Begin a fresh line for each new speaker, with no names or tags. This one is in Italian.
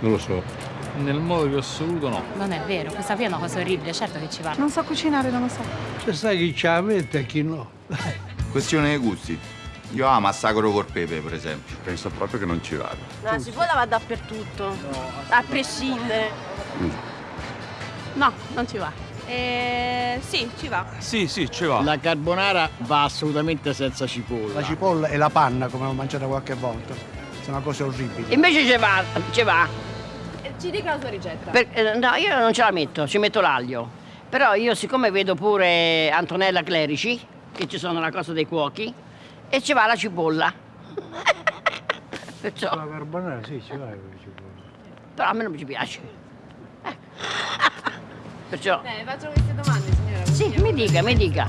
Non lo so.
Nel modo più assoluto no.
Non è vero, questa qui è una cosa orribile, certo che ci va.
Non so cucinare, non lo so.
Se sai chi ce la mette e chi no.
Questione dei gusti. Io amo massacro col pepe, per esempio.
Penso proprio che non ci vada.
La cipolla va dappertutto, a prescindere. No, non ci va.
Eh, sì, ci va.
Sì, sì, ci va.
La carbonara va assolutamente senza cipolla.
La cipolla e la panna, come ho mangiato qualche volta. Sono cose orribili.
Invece ci va, ci va.
Eh, Ci dica la sua ricetta.
Per- eh, no, io non ce la metto, ci metto l'aglio. Però io siccome vedo pure Antonella Clerici, che ci sono la cosa dei cuochi, e ci va la cipolla. Perciò,
La carbonara sì, ci va con la cipolla.
però a me non ci piace. Eh. Perciò,
Eh, faccio queste domande, signora.
sì, mi dica, mi dica.